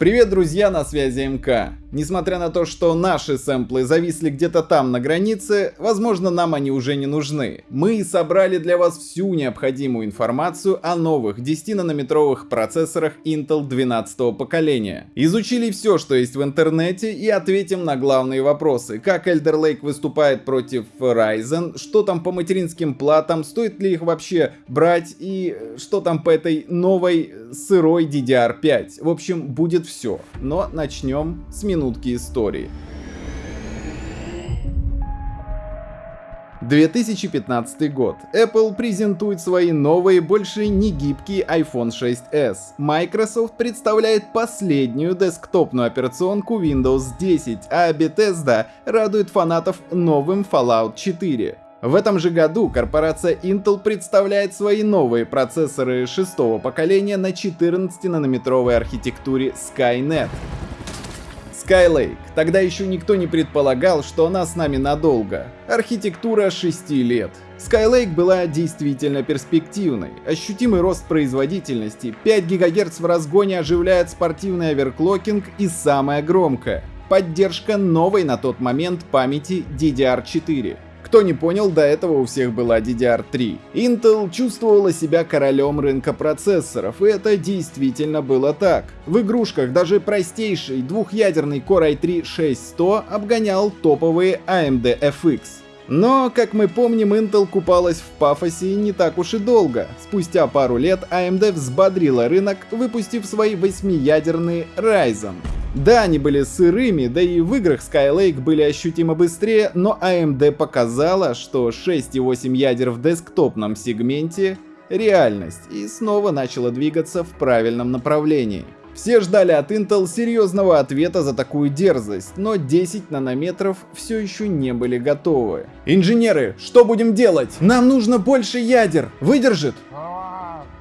Привет, друзья, на связи МК. Несмотря на то, что наши сэмплы зависли где-то там на границе, возможно нам они уже не нужны. Мы собрали для вас всю необходимую информацию о новых 10-нанометровых процессорах Intel 12 поколения. Изучили все, что есть в интернете и ответим на главные вопросы. Как Elder Lake выступает против Ryzen, что там по материнским платам, стоит ли их вообще брать и что там по этой новой сырой DDR5. В общем, будет все. Но начнем с минут минутки истории. 2015 год. Apple презентует свои новые, больше не гибкие iPhone 6s. Microsoft представляет последнюю десктопную операционку Windows 10, а Bethesda радует фанатов новым Fallout 4. В этом же году корпорация Intel представляет свои новые процессоры шестого поколения на 14-нанометровой архитектуре Skynet. Skylake. Тогда еще никто не предполагал, что она с нами надолго. Архитектура 6 лет. Skylake была действительно перспективной. Ощутимый рост производительности, 5 ГГц в разгоне оживляет спортивный оверклокинг и самое громкое — поддержка новой на тот момент памяти DDR4. Кто не понял, до этого у всех была DDR3. Intel чувствовала себя королем рынка процессоров, и это действительно было так. В игрушках даже простейший двухъядерный Core i3-6100 обгонял топовые AMD FX. Но, как мы помним, Intel купалась в пафосе не так уж и долго. Спустя пару лет AMD взбодрила рынок, выпустив свои восьмиядерные Ryzen. Да, они были сырыми, да и в играх Skylake были ощутимо быстрее, но AMD показала, что 6,8 ядер в десктопном сегменте — реальность, и снова начала двигаться в правильном направлении. Все ждали от Intel серьезного ответа за такую дерзость, но 10 нанометров все еще не были готовы. Инженеры, что будем делать? Нам нужно больше ядер. Выдержит?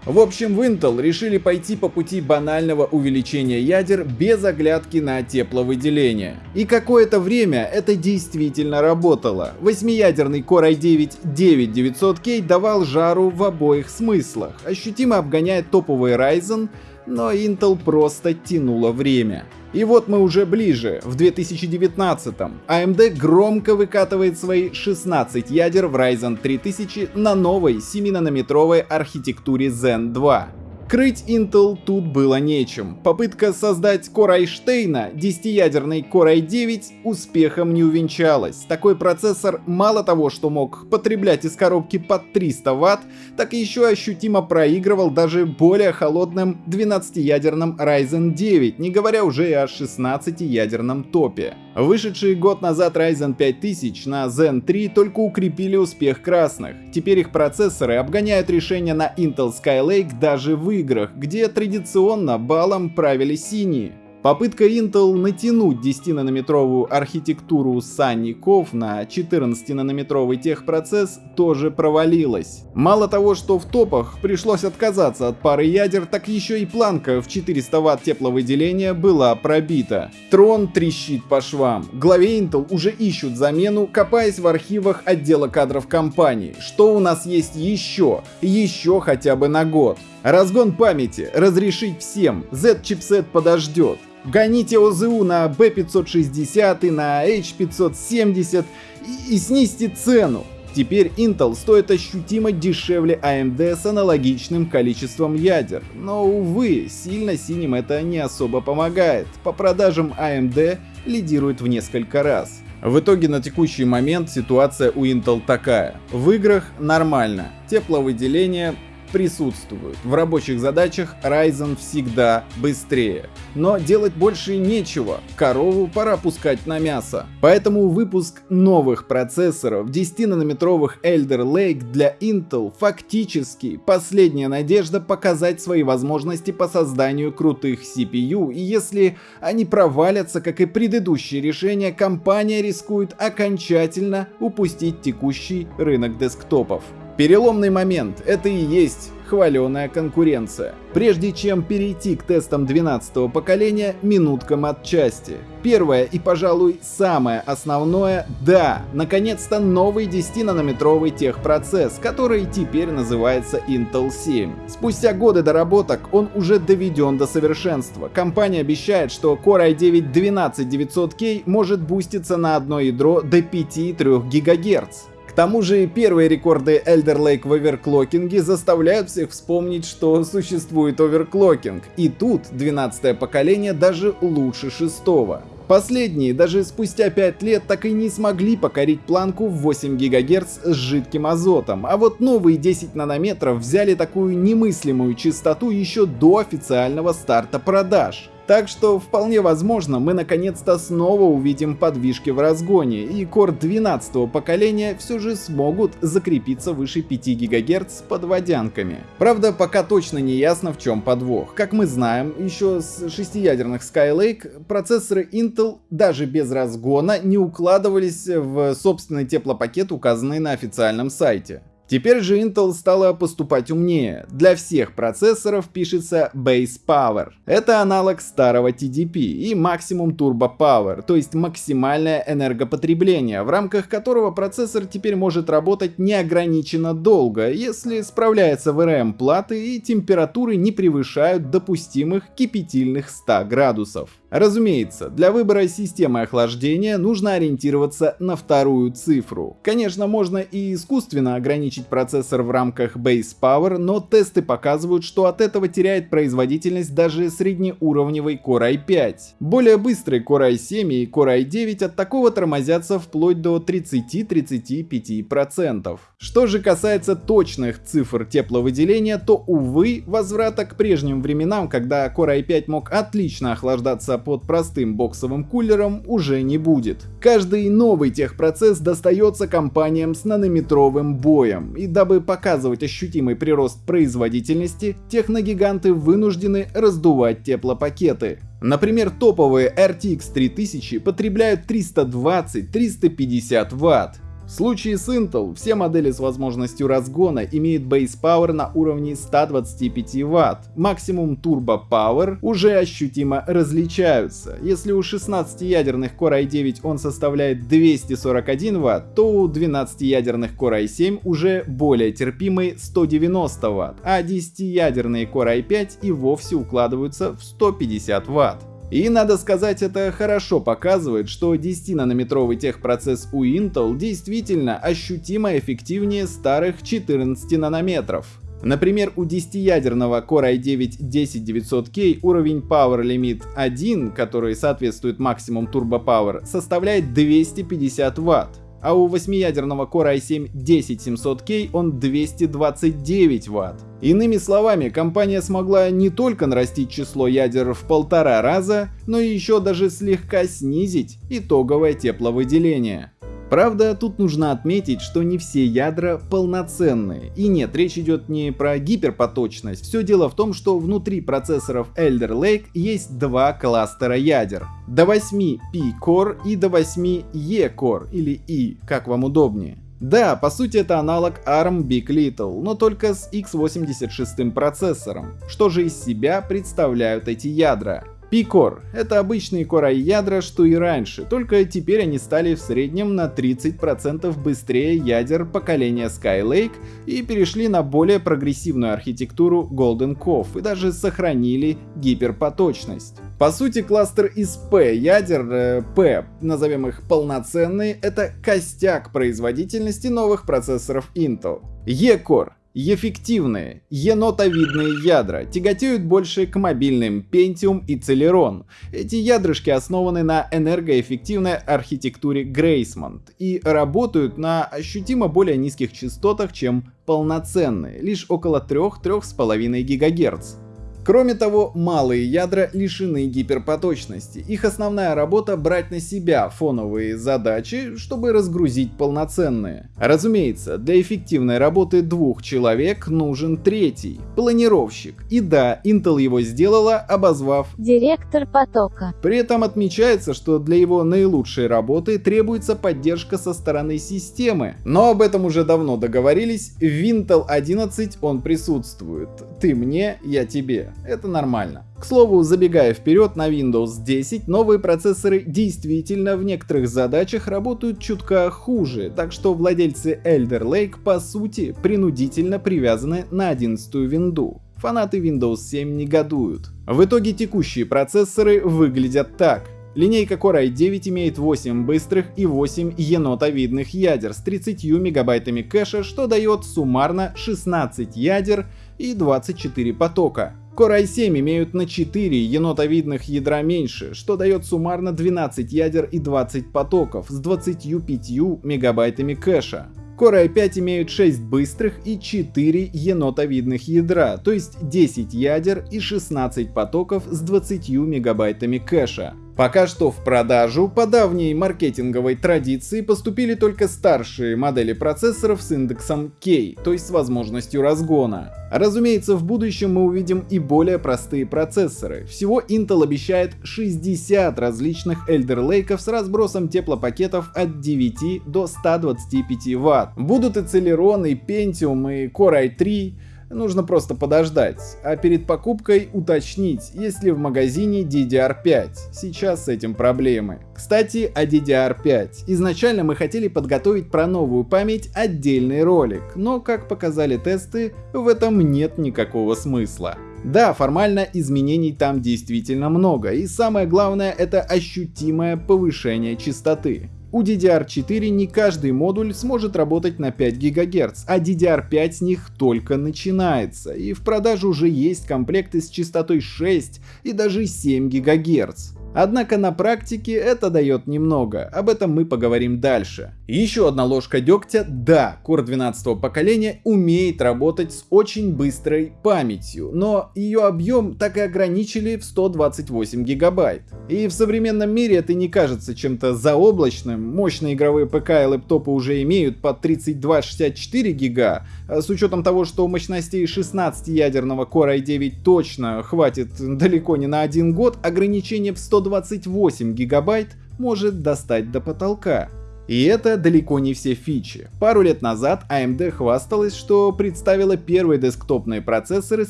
В общем, в Intel решили пойти по пути банального увеличения ядер без оглядки на тепловыделение. И какое-то время это действительно работало. Восьмиядерный Core i9-9900K давал жару в обоих смыслах, ощутимо обгоняя топовый Ryzen, но Intel просто тянула время. И вот мы уже ближе, в 2019-м. AMD громко выкатывает свои 16 ядер в Ryzen 3000 на новой 7-нанометровой архитектуре Zen 2. Крыть Intel тут было нечем. Попытка создать Core Einstein, 10-ядерный Core i9, успехом не увенчалась. Такой процессор мало того, что мог потреблять из коробки под 300 Вт, так еще ощутимо проигрывал даже более холодным 12-ядерным Ryzen 9, не говоря уже и о 16-ядерном топе. Вышедшие год назад Ryzen 5000 на Zen 3 только укрепили успех красных. Теперь их процессоры обгоняют решения на Intel Skylake даже в играх, где традиционно балом правили синие. Попытка Intel натянуть 10-нанометровую архитектуру санников на 14-нанометровый техпроцесс тоже провалилась. Мало того, что в топах пришлось отказаться от пары ядер, так еще и планка в 400 Вт тепловыделения была пробита. Трон трещит по швам. Главе Intel уже ищут замену, копаясь в архивах отдела кадров компании. Что у нас есть еще? Еще хотя бы на год. Разгон памяти, разрешить всем, Z-чипсет подождет. Гоните ОЗУ на B560 и на H570 и, и снизьте цену. Теперь Intel стоит ощутимо дешевле AMD с аналогичным количеством ядер. Но, увы, сильно синим это не особо помогает. По продажам AMD лидирует в несколько раз. В итоге на текущий момент ситуация у Intel такая. В играх нормально, тепловыделение присутствуют. В рабочих задачах Ryzen всегда быстрее. Но делать больше нечего, корову пора пускать на мясо. Поэтому выпуск новых процессоров 10-нанометровых Elder Lake для Intel фактически последняя надежда показать свои возможности по созданию крутых CPU, и если они провалятся, как и предыдущие решения, компания рискует окончательно упустить текущий рынок десктопов. Переломный момент — это и есть хваленая конкуренция. Прежде чем перейти к тестам 12 поколения, минутка матчасти. Первое и, пожалуй, самое основное – да, наконец-то новый 10-нанометровый техпроцесс, который теперь называется Intel 7. Спустя годы доработок он уже доведен до совершенства. Компания обещает, что Core i9 12900K может буститься на одно ядро до 5,3 ГГц. Тому же первые рекорды Elder Lake в оверклокинге заставляют всех вспомнить, что существует оверклокинг. И тут 12 поколение даже лучше шестого. Последние даже спустя 5 лет так и не смогли покорить планку в 8 ГГц с жидким азотом, а вот новые 10 нанометров взяли такую немыслимую частоту еще до официального старта продаж. Так что вполне возможно мы наконец-то снова увидим подвижки в разгоне и Core 12 поколения все же смогут закрепиться выше 5 ГГц под водянками. Правда пока точно не ясно в чем подвох. Как мы знаем, еще с шестиядерных Skylake процессоры Intel даже без разгона не укладывались в собственный теплопакет, указанный на официальном сайте. Теперь же Intel стала поступать умнее. Для всех процессоров пишется Base Power. Это аналог старого TDP и Maximum Turbo Power, то есть максимальное энергопотребление, в рамках которого процессор теперь может работать неограниченно долго, если справляется VRM платы и температуры не превышают допустимых кипятильных 100 градусов. Разумеется, для выбора системы охлаждения нужно ориентироваться на вторую цифру. Конечно, можно и искусственно ограничить процессор в рамках Base Power, но тесты показывают, что от этого теряет производительность даже среднеуровневый Core i5. Более быстрый Core i7 и Core i9 от такого тормозятся вплоть до 30-35%. Что же касается точных цифр тепловыделения, то увы, возврата к прежним временам, когда Core i5 мог отлично охлаждаться под простым боксовым кулером уже не будет. Каждый новый техпроцесс достается компаниям с нанометровым боем, и дабы показывать ощутимый прирост производительности, техногиганты вынуждены раздувать теплопакеты. Например, топовые RTX 3000 потребляют 320-350 Вт, в случае с Intel все модели с возможностью разгона имеют Base Power на уровне 125 Вт. Максимум Turbo Power уже ощутимо различаются. Если у 16-ядерных Core i9 он составляет 241 Вт, то у 12-ядерных Core i7 уже более терпимый 190 Вт, а 10-ядерные Core i5 и вовсе укладываются в 150 Вт. И надо сказать, это хорошо показывает, что 10-нанометровый техпроцесс у Intel действительно ощутимо эффективнее старых 14 нанометров. Например, у 10-ядерного Core i9-10900K уровень Power Limit 1, который соответствует максимум Turbo Power, составляет 250 Вт а у 8-ядерного Core i7 10700K он 229 Вт. Иными словами, компания смогла не только нарастить число ядер в полтора раза, но и еще даже слегка снизить итоговое тепловыделение. Правда, тут нужно отметить, что не все ядра полноценные. И нет, речь идет не про гиперпоточность. Все дело в том, что внутри процессоров Elder Lake есть два кластера ядер. До 8 P-Core и до 8 E-Core или E, как вам удобнее. Да, по сути это аналог ARM Big Little, но только с x86 процессором. Что же из себя представляют эти ядра? P-Core — это обычные Core ядра, что и раньше, только теперь они стали в среднем на 30% быстрее ядер поколения Skylake и перешли на более прогрессивную архитектуру Golden Cove и даже сохранили гиперпоточность. По сути, кластер из P ядер, э, P, назовем их полноценные, это костяк производительности новых процессоров Intel. E-Core Эффективные, енотовидные ядра тяготеют больше к мобильным Pentium и Celeron. Эти ядрышки основаны на энергоэффективной архитектуре Graceland и работают на ощутимо более низких частотах, чем полноценные, лишь около 3-3,5 ГГц. Кроме того, малые ядра лишены гиперпоточности. Их основная работа брать на себя фоновые задачи, чтобы разгрузить полноценные. Разумеется, для эффективной работы двух человек нужен третий — планировщик. И да, Intel его сделала, обозвав директор потока. При этом отмечается, что для его наилучшей работы требуется поддержка со стороны системы. Но об этом уже давно договорились, в Intel 11 он присутствует. Ты мне, я тебе. Это нормально. К слову, забегая вперед на Windows 10, новые процессоры действительно в некоторых задачах работают чутка хуже, так что владельцы Elder Lake по сути принудительно привязаны на 11 винду. Фанаты Windows 7 негодуют. В итоге текущие процессоры выглядят так. Линейка Core i9 имеет 8 быстрых и 8 енотовидных ядер с 30 мегабайтами кэша, что дает суммарно 16 ядер и 24 потока. Core i7 имеют на 4 енотовидных ядра меньше, что дает суммарно 12 ядер и 20 потоков с 25 мегабайтами кэша. Core i5 имеют 6 быстрых и 4 енотовидных ядра, то есть 10 ядер и 16 потоков с 20 мегабайтами кэша. Пока что в продажу по давней маркетинговой традиции поступили только старшие модели процессоров с индексом K, то есть с возможностью разгона. Разумеется, в будущем мы увидим и более простые процессоры. Всего Intel обещает 60 различных Elder Lake с разбросом теплопакетов от 9 до 125 Вт. Будут и Celeron, и Pentium, и Core i3, Нужно просто подождать, а перед покупкой уточнить, есть ли в магазине DDR5. Сейчас с этим проблемы. Кстати, о DDR5. Изначально мы хотели подготовить про новую память отдельный ролик, но как показали тесты, в этом нет никакого смысла. Да, формально изменений там действительно много, и самое главное это ощутимое повышение частоты. У DDR4 не каждый модуль сможет работать на 5 ГГц, а DDR5 с них только начинается, и в продаже уже есть комплекты с частотой 6 и даже 7 ГГц. Однако на практике это дает немного, об этом мы поговорим дальше. Еще одна ложка дегтя, да, Core 12 поколения умеет работать с очень быстрой памятью, но ее объем так и ограничили в 128 гигабайт. И в современном мире это не кажется чем-то заоблачным, мощные игровые ПК и лэптопы уже имеют по 32-64 гига, а с учетом того, что мощностей 16-ядерного Core i9 точно хватит далеко не на один год, ограничение в 100 128 гигабайт может достать до потолка. И это далеко не все фичи. Пару лет назад AMD хвасталась, что представила первые десктопные процессоры с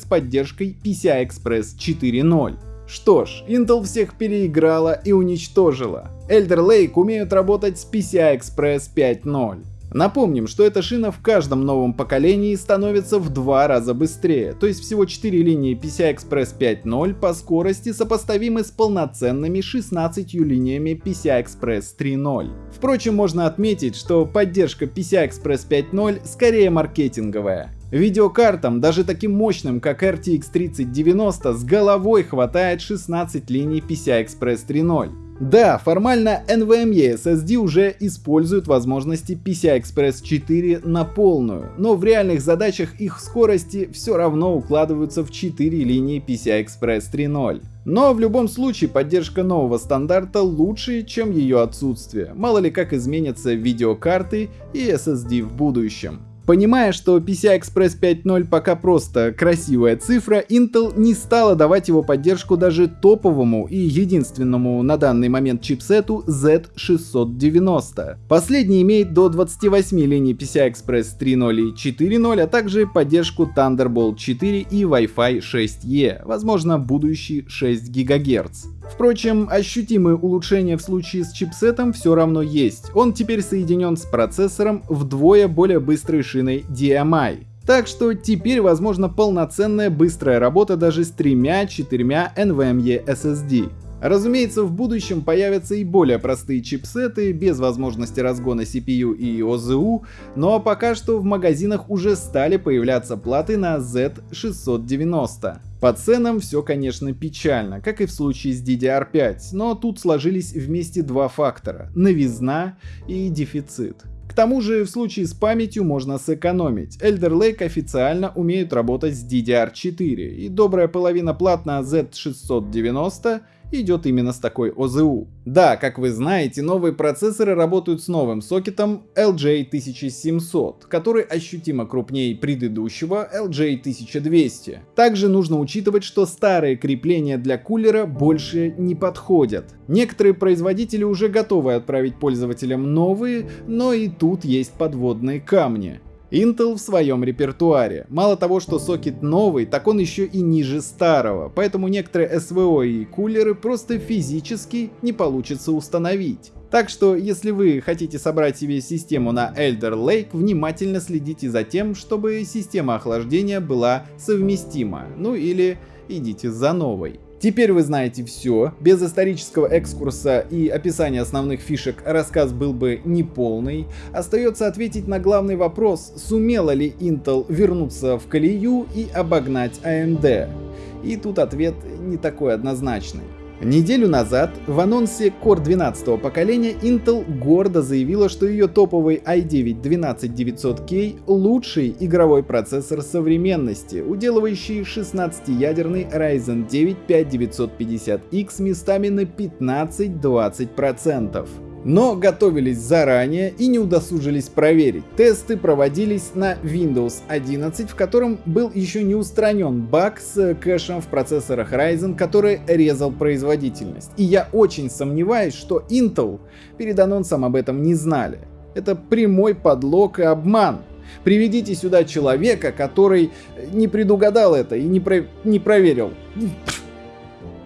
поддержкой PCI Express 4.0. Что ж, Intel всех переиграла и уничтожила. Elder Lake умеют работать с PCI Express 5.0. Напомним, что эта шина в каждом новом поколении становится в два раза быстрее, то есть всего 4 линии PCI Express 5.0 по скорости сопоставимы с полноценными 16 линиями PCI Express 3.0. Впрочем, можно отметить, что поддержка PCI Express 5.0 скорее маркетинговая. Видеокартам, даже таким мощным, как RTX 3090, с головой хватает 16 линий PCI Express 3.0. Да, формально NVMe SSD уже используют возможности PCI Express 4 на полную, но в реальных задачах их скорости все равно укладываются в 4 линии PCI Express 3.0. Но в любом случае поддержка нового стандарта лучше, чем ее отсутствие, мало ли как изменятся видеокарты и SSD в будущем. Понимая, что PCI Express 5.0 пока просто красивая цифра, Intel не стала давать его поддержку даже топовому и единственному на данный момент чипсету Z690. Последний имеет до 28 линий PCI Express 3.0 и 4.0, а также поддержку Thunderbolt 4 и Wi-Fi 6E, возможно будущий 6 ГГц. Впрочем, ощутимые улучшения в случае с чипсетом все равно есть. Он теперь соединен с процессором вдвое более быстрой шиной DMI. Так что теперь возможна полноценная быстрая работа даже с тремя-четырьмя NVMe SSD. Разумеется, в будущем появятся и более простые чипсеты без возможности разгона CPU и OZU, но пока что в магазинах уже стали появляться платы на Z690. По ценам все, конечно, печально, как и в случае с DDR5, но тут сложились вместе два фактора — новизна и дефицит. К тому же в случае с памятью можно сэкономить. Elder Lake официально умеют работать с DDR4, и добрая половина плат на Z690 идет именно с такой ОЗУ. Да, как вы знаете, новые процессоры работают с новым сокетом LJ1700, который ощутимо крупнее предыдущего LJ1200. Также нужно учитывать, что старые крепления для кулера больше не подходят. Некоторые производители уже готовы отправить пользователям новые, но и тут есть подводные камни. Intel в своем репертуаре. Мало того, что сокет новый, так он еще и ниже старого, поэтому некоторые SVO и кулеры просто физически не получится установить. Так что, если вы хотите собрать себе систему на Elder Lake, внимательно следите за тем, чтобы система охлаждения была совместима, ну или идите за новой. Теперь вы знаете все. Без исторического экскурса и описания основных фишек рассказ был бы неполный. Остается ответить на главный вопрос, сумела ли Intel вернуться в колею и обогнать AMD. И тут ответ не такой однозначный. Неделю назад в анонсе Core 12 поколения Intel гордо заявила, что ее топовый i9-12900K лучший игровой процессор современности, уделывающий 16-ядерный Ryzen 9 5950X местами на 15-20%. Но готовились заранее и не удосужились проверить. Тесты проводились на Windows 11, в котором был еще не устранен баг с кэшем в процессорах Ryzen, который резал производительность. И я очень сомневаюсь, что Intel перед анонсом об этом не знали. Это прямой подлог и обман. Приведите сюда человека, который не предугадал это и не, про... не проверил.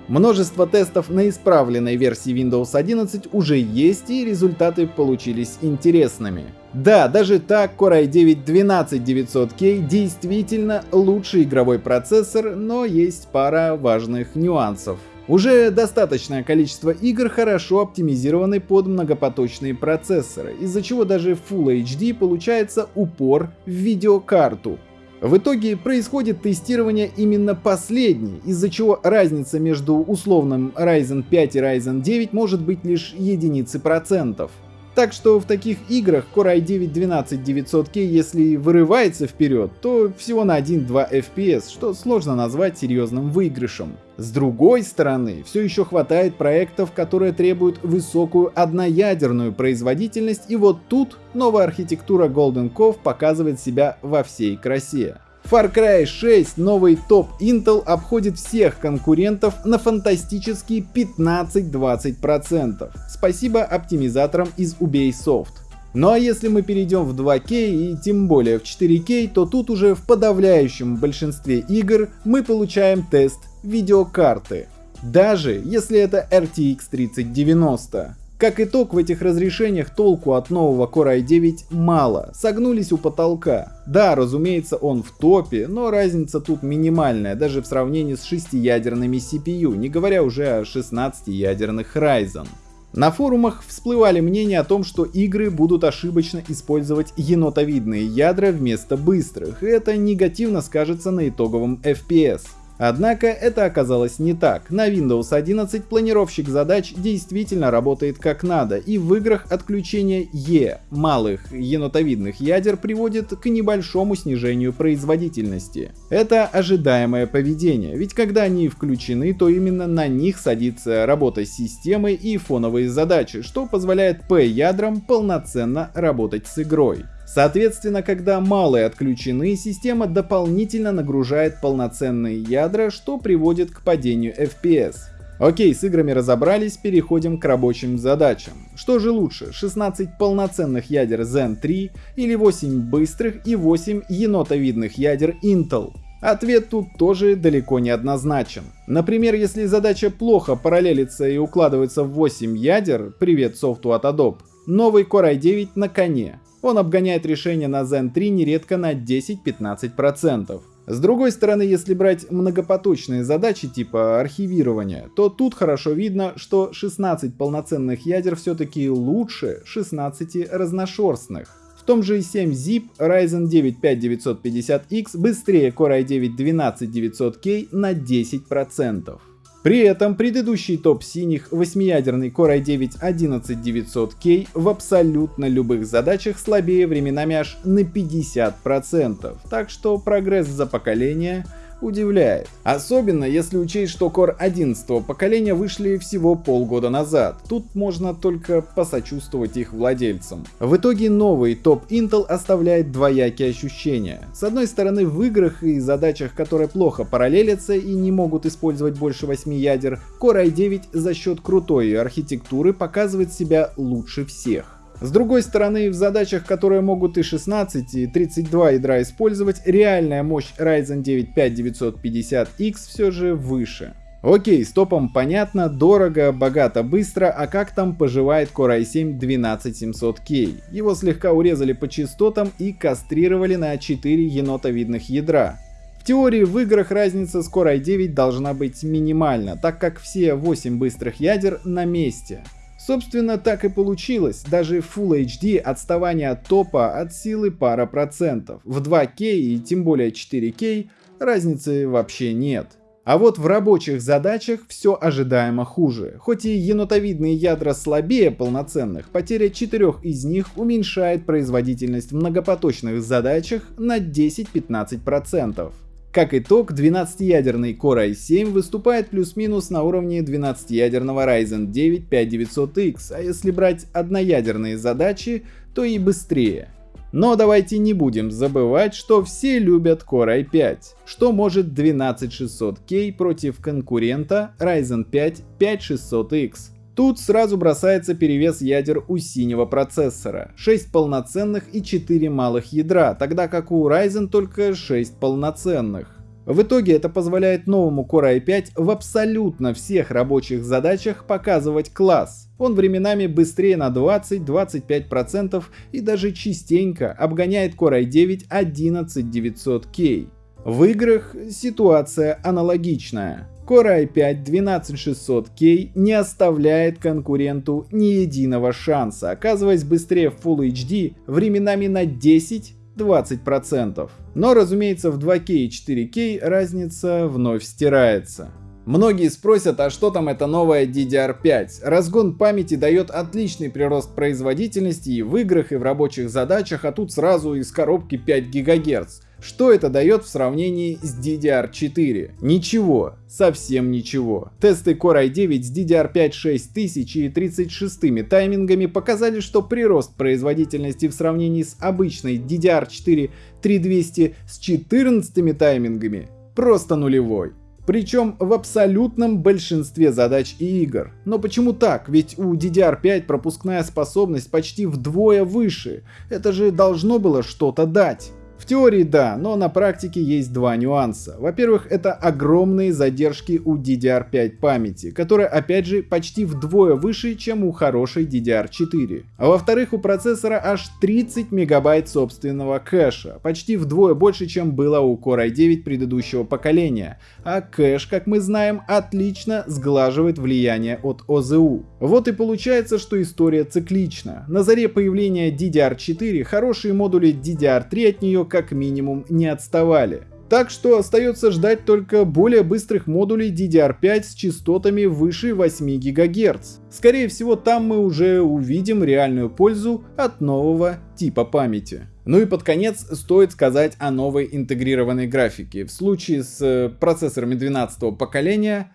Множество тестов на исправленной версии Windows 11 уже есть и результаты получились интересными. Да, даже так Core i9 12900K действительно лучший игровой процессор, но есть пара важных нюансов. Уже достаточное количество игр хорошо оптимизированы под многопоточные процессоры, из-за чего даже Full HD получается упор в видеокарту. В итоге происходит тестирование именно последней, из-за чего разница между условным Ryzen 5 и Ryzen 9 может быть лишь единицы процентов. Так что в таких играх Core i9 12900K, если вырывается вперед, то всего на 1-2 FPS, что сложно назвать серьезным выигрышем. С другой стороны, все еще хватает проектов, которые требуют высокую одноядерную производительность, и вот тут новая архитектура Golden Cove показывает себя во всей красе. Far Cry 6 новый топ Intel обходит всех конкурентов на фантастические 15-20%. Спасибо оптимизаторам из Ubisoft. Ну а если мы перейдем в 2К и тем более в 4К, то тут уже в подавляющем большинстве игр мы получаем тест видеокарты. Даже если это RTX 3090. Как итог, в этих разрешениях толку от нового Core i9 мало, согнулись у потолка. Да, разумеется, он в топе, но разница тут минимальная, даже в сравнении с 6-ядерными CPU, не говоря уже о 16-ядерных Ryzen. На форумах всплывали мнения о том, что игры будут ошибочно использовать енотовидные ядра вместо быстрых, и это негативно скажется на итоговом FPS. Однако это оказалось не так. На Windows 11 планировщик задач действительно работает как надо, и в играх отключение E малых енотовидных ядер приводит к небольшому снижению производительности. Это ожидаемое поведение, ведь когда они включены, то именно на них садится работа с системой и фоновые задачи, что позволяет P-ядрам полноценно работать с игрой. Соответственно, когда малые отключены, система дополнительно нагружает полноценные ядра, что приводит к падению FPS. Окей, с играми разобрались, переходим к рабочим задачам. Что же лучше, 16 полноценных ядер Zen 3 или 8 быстрых и 8 енотовидных ядер Intel? Ответ тут тоже далеко не однозначен. Например, если задача плохо параллелится и укладывается в 8 ядер, привет софту от Adobe, новый Core i9 на коне. Он обгоняет решение на Zen 3 нередко на 10-15%. С другой стороны, если брать многопоточные задачи типа архивирования, то тут хорошо видно, что 16 полноценных ядер все-таки лучше 16 разношерстных. В том же i7-ZIP Ryzen 9 5950X быстрее Core i9 12900K на 10%. При этом предыдущий топ синих 8-ядерный Core i9 11900K в абсолютно любых задачах слабее временами аж на 50%, так что прогресс за поколение удивляет. Особенно если учесть, что Core 11 поколения вышли всего полгода назад. Тут можно только посочувствовать их владельцам. В итоге новый топ Intel оставляет двоякие ощущения. С одной стороны в играх и задачах, которые плохо параллелятся и не могут использовать больше 8 ядер, Core i9 за счет крутой архитектуры показывает себя лучше всех. С другой стороны, в задачах, которые могут и 16, и 32 ядра использовать, реальная мощь Ryzen 9 5950X все же выше. Окей, с топом понятно, дорого, богато, быстро, а как там поживает Core i7 12700K? Его слегка урезали по частотам и кастрировали на 4 енотовидных ядра. В теории в играх разница с Core i9 должна быть минимальна, так как все 8 быстрых ядер на месте. Собственно, так и получилось. Даже в Full HD отставание от топа от силы пара процентов. В 2К и тем более 4К разницы вообще нет. А вот в рабочих задачах все ожидаемо хуже. Хоть и енотовидные ядра слабее полноценных, потеря четырех из них уменьшает производительность в многопоточных задачах на 10-15%. Как итог, 12-ядерный Core i7 выступает плюс-минус на уровне 12-ядерного Ryzen 9 5900X, а если брать одноядерные задачи, то и быстрее. Но давайте не будем забывать, что все любят Core i5, что может 12600K против конкурента Ryzen 5 5600X. Тут сразу бросается перевес ядер у синего процессора. 6 полноценных и 4 малых ядра, тогда как у Ryzen только 6 полноценных. В итоге это позволяет новому Core i5 в абсолютно всех рабочих задачах показывать класс. Он временами быстрее на 20-25% и даже частенько обгоняет Core i9 11900K. В играх ситуация аналогичная. Core i5 12600K не оставляет конкуренту ни единого шанса, оказываясь быстрее в Full HD временами на 10-20%. Но разумеется в 2К и 4К разница вновь стирается. Многие спросят, а что там это новая DDR5? Разгон памяти дает отличный прирост производительности и в играх, и в рабочих задачах, а тут сразу из коробки 5 ГГц. Что это дает в сравнении с DDR4? Ничего, совсем ничего. Тесты Core i9 с DDR5 6000 и 36 таймингами показали, что прирост производительности в сравнении с обычной DDR4 3200 с 14 таймингами просто нулевой. Причем в абсолютном большинстве задач и игр. Но почему так? Ведь у DDR5 пропускная способность почти вдвое выше. Это же должно было что-то дать. В теории да, но на практике есть два нюанса. Во-первых, это огромные задержки у DDR5 памяти, которая опять же почти вдвое выше, чем у хорошей DDR4. А во-вторых, у процессора аж 30 мегабайт собственного кэша, почти вдвое больше, чем было у Core i9 предыдущего поколения. А кэш, как мы знаем, отлично сглаживает влияние от ОЗУ. Вот и получается, что история циклична. На заре появления DDR4 хорошие модули DDR3 от нее как минимум не отставали. Так что остается ждать только более быстрых модулей DDR5 с частотами выше 8 ГГц. Скорее всего там мы уже увидим реальную пользу от нового типа памяти. Ну и под конец стоит сказать о новой интегрированной графике. В случае с э, процессорами 12 поколения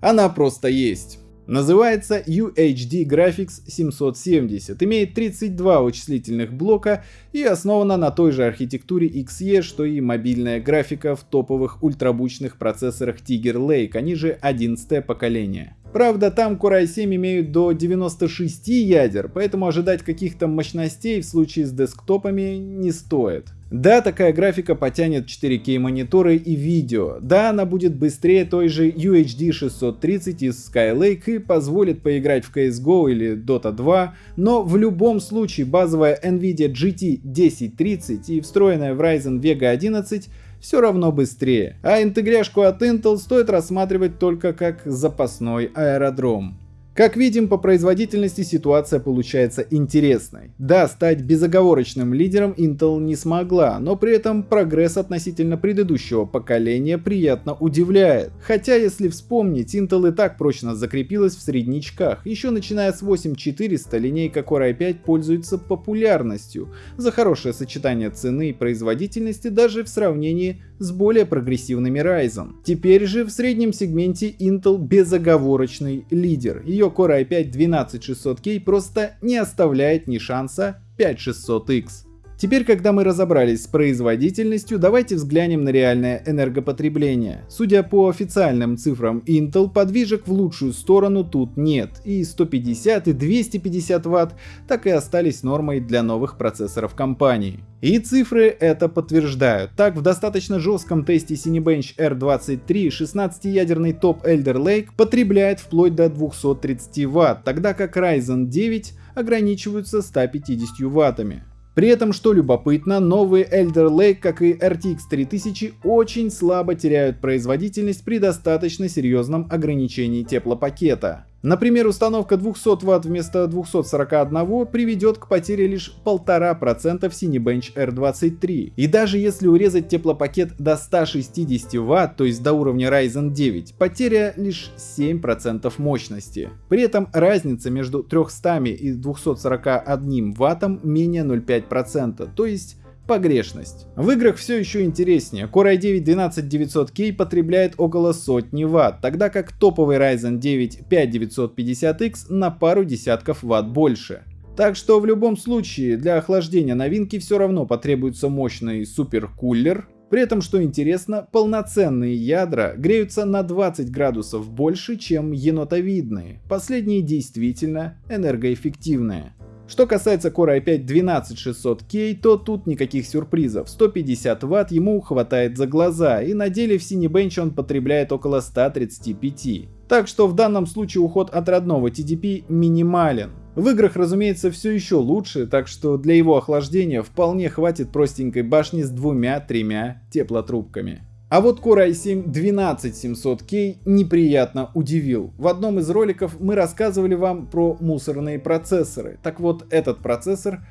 она просто есть. Называется UHD Graphics 770, имеет 32 вычислительных блока и основана на той же архитектуре XE, что и мобильная графика в топовых ультрабучных процессорах Tiger Lake, они же 11 поколение. Правда, там Core i7 имеют до 96 ядер, поэтому ожидать каких-то мощностей в случае с десктопами не стоит. Да, такая графика потянет 4К мониторы и видео. Да, она будет быстрее той же UHD 630 из Skylake и позволит поиграть в CSGO или Dota 2, но в любом случае базовая Nvidia GT 1030 и встроенная в Ryzen Vega 11 все равно быстрее, а интегряшку от Intel стоит рассматривать только как запасной аэродром. Как видим, по производительности ситуация получается интересной. Да, стать безоговорочным лидером Intel не смогла, но при этом прогресс относительно предыдущего поколения приятно удивляет. Хотя, если вспомнить, Intel и так прочно закрепилась в среднячках. Еще начиная с 8400 линейка Core i5 пользуется популярностью за хорошее сочетание цены и производительности даже в сравнении с более прогрессивными Ryzen. Теперь же в среднем сегменте Intel безоговорочный лидер. Ее ее Core i5 12600K просто не оставляет ни шанса 5600X. Теперь, когда мы разобрались с производительностью, давайте взглянем на реальное энергопотребление. Судя по официальным цифрам Intel, подвижек в лучшую сторону тут нет, и 150 и 250 Вт так и остались нормой для новых процессоров компании. И цифры это подтверждают. Так, в достаточно жестком тесте Cinebench R23 16-ядерный топ Elder Lake потребляет вплоть до 230 Вт, тогда как Ryzen 9 ограничиваются 150 Ваттами. При этом, что любопытно, новые Elder Lake, как и RTX 3000, очень слабо теряют производительность при достаточно серьезном ограничении теплопакета. Например, установка 200 Вт вместо 241 приведет к потере лишь 1,5% в Cinebench R23. И даже если урезать теплопакет до 160 Вт, то есть до уровня Ryzen 9, потеря лишь 7% мощности. При этом разница между 300 и 241 Вт менее 0,5%, то есть погрешность. В играх все еще интереснее. Core i9 12900K потребляет около сотни ватт, тогда как топовый Ryzen 9 5950X на пару десятков ватт больше. Так что в любом случае для охлаждения новинки все равно потребуется мощный суперкулер. При этом, что интересно, полноценные ядра греются на 20 градусов больше, чем енотовидные. Последние действительно энергоэффективные. Что касается Core i5 12600K, то тут никаких сюрпризов. 150 Вт ему хватает за глаза, и на деле в Cinebench он потребляет около 135. Так что в данном случае уход от родного TDP минимален. В играх, разумеется, все еще лучше, так что для его охлаждения вполне хватит простенькой башни с двумя-тремя теплотрубками. А вот Core i7 12700K неприятно удивил. В одном из роликов мы рассказывали вам про мусорные процессоры. Так вот, этот процессор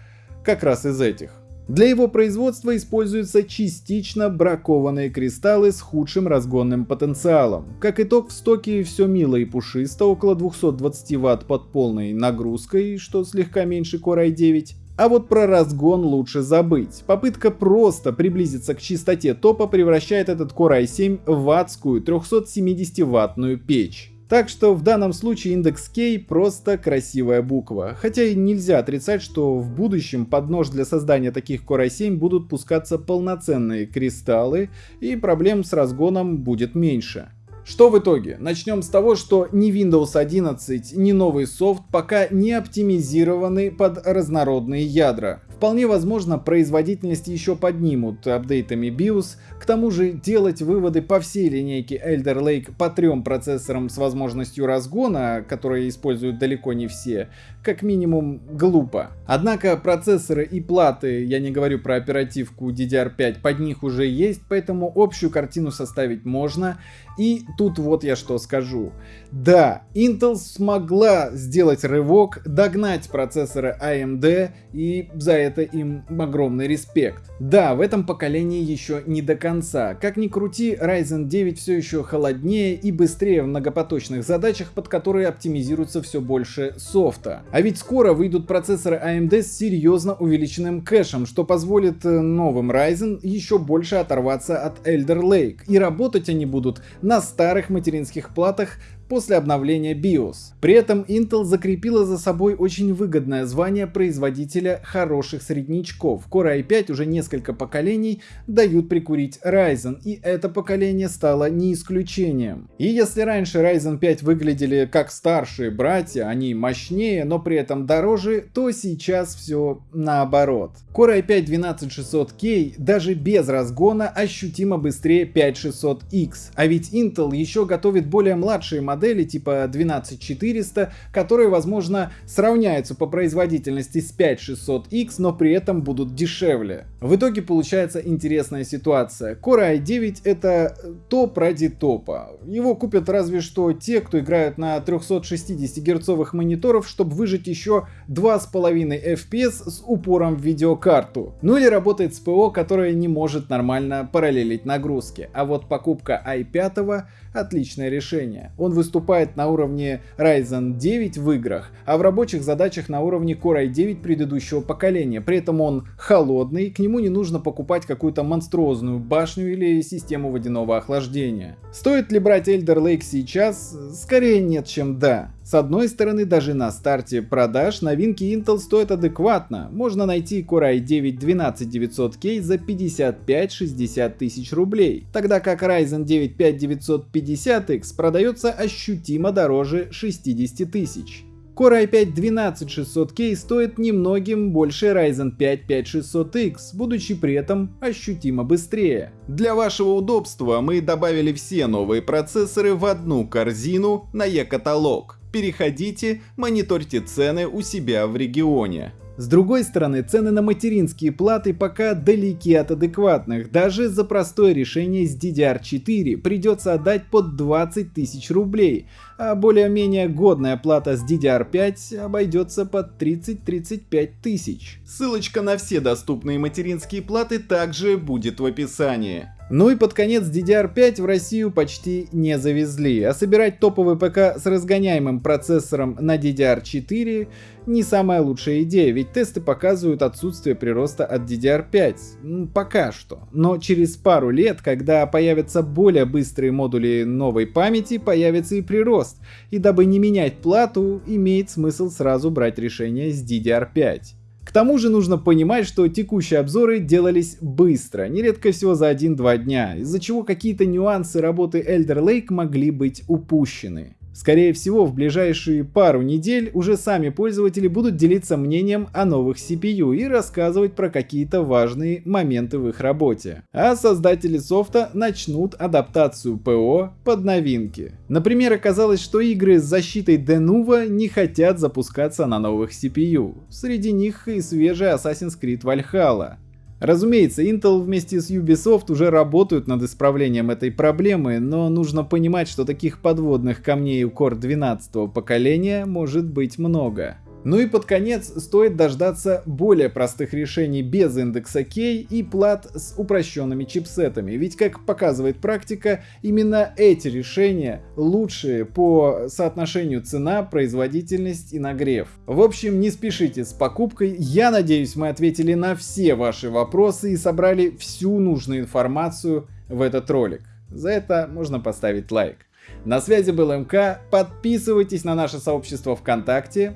как раз из этих. Для его производства используются частично бракованные кристаллы с худшим разгонным потенциалом. Как итог, в стоке все мило и пушисто, около 220 Вт под полной нагрузкой, что слегка меньше Core i9. А вот про разгон лучше забыть. Попытка просто приблизиться к чистоте топа превращает этот Core i7 в адскую 370-ваттную печь. Так что в данном случае индекс K просто красивая буква. Хотя и нельзя отрицать, что в будущем под нож для создания таких Core i7 будут пускаться полноценные кристаллы и проблем с разгоном будет меньше. Что в итоге? Начнем с того, что ни Windows 11, ни новый софт пока не оптимизированы под разнородные ядра. Вполне возможно, производительность еще поднимут апдейтами BIOS, к тому же делать выводы по всей линейке Elder Lake по трем процессорам с возможностью разгона, которые используют далеко не все, как минимум глупо. Однако процессоры и платы, я не говорю про оперативку DDR5, под них уже есть, поэтому общую картину составить можно. И тут вот я что скажу. Да, Intel смогла сделать рывок, догнать процессоры AMD, и за это им огромный респект. Да, в этом поколении еще не до конца. Как ни крути, Ryzen 9 все еще холоднее и быстрее в многопоточных задачах, под которые оптимизируется все больше софта. А ведь скоро выйдут процессоры AMD с серьезно увеличенным кэшем, что позволит э, новым Ryzen еще больше оторваться от Elder Lake. И работать они будут на старых материнских платах после обновления BIOS. При этом Intel закрепила за собой очень выгодное звание производителя хороших среднячков. Core i5 уже несколько поколений дают прикурить Ryzen, и это поколение стало не исключением. И если раньше Ryzen 5 выглядели как старшие братья, они мощнее, но при этом дороже, то сейчас все наоборот. Core i5 12600K даже без разгона ощутимо быстрее 5600X, а ведь Intel еще готовит более младшие модели модели типа 12400, которые, возможно, сравняются по производительности с 5600X, но при этом будут дешевле. В итоге получается интересная ситуация. Core i9 это топ ради топа. Его купят разве что те, кто играют на 360 герцовых мониторов, чтобы выжить еще 2,5 FPS с упором в видеокарту. Ну или работает с ПО, которое не может нормально параллелить нагрузки. А вот покупка i5 отличное решение. Он выступает на уровне Ryzen 9 в играх, а в рабочих задачах на уровне Core i9 предыдущего поколения. При этом он холодный, к нему не нужно покупать какую-то монструозную башню или систему водяного охлаждения. Стоит ли брать Elder Lake сейчас? Скорее нет, чем да. С одной стороны, даже на старте продаж новинки Intel стоят адекватно. Можно найти Core i9 12900K за 55-60 тысяч рублей, тогда как Ryzen 9 5950X продается ощутимо дороже 60 тысяч. Core i5 12600K стоит немногим больше Ryzen 5 5600X, будучи при этом ощутимо быстрее. Для вашего удобства мы добавили все новые процессоры в одну корзину на e-каталог переходите, мониторьте цены у себя в регионе. С другой стороны, цены на материнские платы пока далеки от адекватных. Даже за простое решение с DDR4 придется отдать под 20 тысяч рублей, а более-менее годная плата с DDR5 обойдется под 30-35 тысяч. Ссылочка на все доступные материнские платы также будет в описании. Ну и под конец DDR5 в Россию почти не завезли, а собирать топовый ПК с разгоняемым процессором на DDR4 не самая лучшая идея, ведь тесты показывают отсутствие прироста от DDR5. Ну, пока что. Но через пару лет, когда появятся более быстрые модули новой памяти, появится и прирост. И дабы не менять плату, имеет смысл сразу брать решение с DDR5. К тому же нужно понимать, что текущие обзоры делались быстро, нередко всего за 1-2 дня, из-за чего какие-то нюансы работы Elder Lake могли быть упущены. Скорее всего, в ближайшие пару недель уже сами пользователи будут делиться мнением о новых CPU и рассказывать про какие-то важные моменты в их работе. А создатели софта начнут адаптацию ПО под новинки. Например, оказалось, что игры с защитой Denuvo не хотят запускаться на новых CPU. Среди них и свежий Assassin's Creed Valhalla. Разумеется, Intel вместе с Ubisoft уже работают над исправлением этой проблемы, но нужно понимать, что таких подводных камней у Core 12 поколения может быть много. Ну и под конец стоит дождаться более простых решений без индекса K и плат с упрощенными чипсетами, ведь как показывает практика, именно эти решения лучшие по соотношению цена, производительность и нагрев. В общем, не спешите с покупкой, я надеюсь мы ответили на все ваши вопросы и собрали всю нужную информацию в этот ролик. За это можно поставить лайк. На связи был МК, подписывайтесь на наше сообщество ВКонтакте,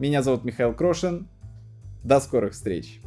меня зовут Михаил Крошин. До скорых встреч!